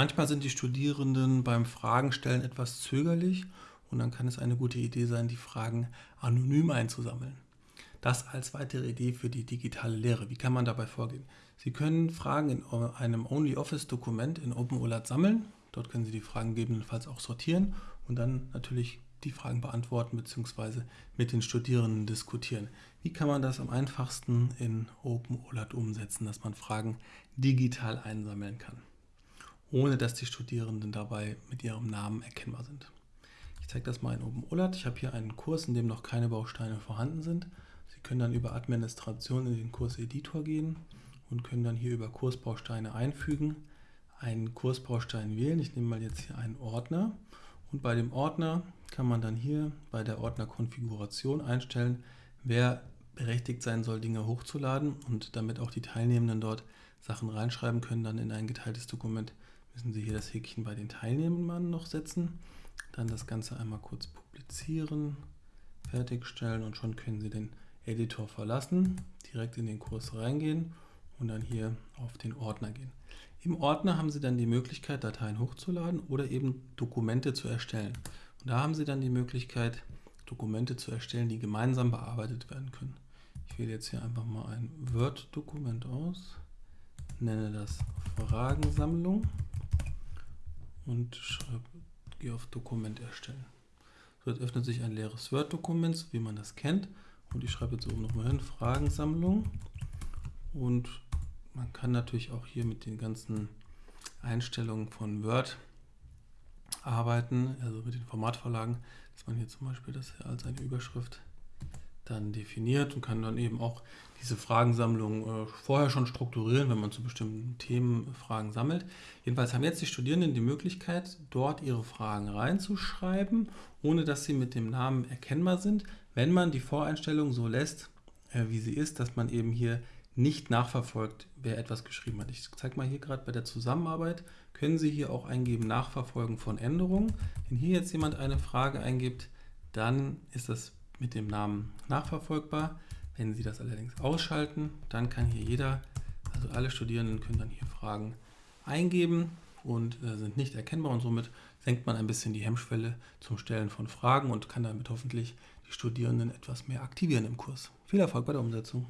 Manchmal sind die Studierenden beim Fragenstellen etwas zögerlich und dann kann es eine gute Idee sein, die Fragen anonym einzusammeln. Das als weitere Idee für die digitale Lehre. Wie kann man dabei vorgehen? Sie können Fragen in einem OnlyOffice-Dokument in OpenOLAT sammeln. Dort können Sie die Fragen gegebenenfalls auch sortieren und dann natürlich die Fragen beantworten bzw. mit den Studierenden diskutieren. Wie kann man das am einfachsten in OpenOLAT umsetzen, dass man Fragen digital einsammeln kann, ohne dass die Studierenden dabei mit ihrem Namen erkennbar sind. Ich zeige das mal in OpenOLAT. Ich habe hier einen Kurs, in dem noch keine Bausteine vorhanden sind. Sie können dann über Administration in den Kurseditor gehen und können dann hier über Kursbausteine einfügen, einen Kursbaustein wählen. Ich nehme mal jetzt hier einen Ordner und bei dem Ordner kann man dann hier bei der Ordnerkonfiguration einstellen, wer berechtigt sein soll, Dinge hochzuladen und damit auch die Teilnehmenden dort Sachen reinschreiben können, dann in ein geteiltes Dokument müssen Sie hier das Häkchen bei den Teilnehmern noch setzen, dann das Ganze einmal kurz publizieren, fertigstellen und schon können Sie den Editor verlassen, direkt in den Kurs reingehen und dann hier auf den Ordner gehen. Im Ordner haben Sie dann die Möglichkeit, Dateien hochzuladen oder eben Dokumente zu erstellen. Und da haben Sie dann die Möglichkeit, Dokumente zu erstellen, die gemeinsam bearbeitet werden können. Ich wähle jetzt hier einfach mal ein Word-Dokument aus, nenne das Fragensammlung und schreibe, gehe auf Dokument erstellen. So, jetzt öffnet sich ein leeres Word-Dokument, so wie man das kennt. Und ich schreibe jetzt oben nochmal hin, Fragensammlung. Und man kann natürlich auch hier mit den ganzen Einstellungen von Word arbeiten, also mit den Formatvorlagen, dass man hier zum Beispiel das als eine Überschrift dann definiert und kann dann eben auch diese Fragensammlung äh, vorher schon strukturieren, wenn man zu bestimmten Themen Fragen sammelt. Jedenfalls haben jetzt die Studierenden die Möglichkeit, dort ihre Fragen reinzuschreiben, ohne dass sie mit dem Namen erkennbar sind, wenn man die Voreinstellung so lässt, äh, wie sie ist, dass man eben hier nicht nachverfolgt, wer etwas geschrieben hat. Ich zeige mal hier gerade bei der Zusammenarbeit, können Sie hier auch eingeben Nachverfolgen von Änderungen. Wenn hier jetzt jemand eine Frage eingibt, dann ist das mit dem Namen nachverfolgbar. Wenn Sie das allerdings ausschalten, dann kann hier jeder, also alle Studierenden können dann hier Fragen eingeben und äh, sind nicht erkennbar und somit senkt man ein bisschen die Hemmschwelle zum Stellen von Fragen und kann damit hoffentlich die Studierenden etwas mehr aktivieren im Kurs. Viel Erfolg bei der Umsetzung!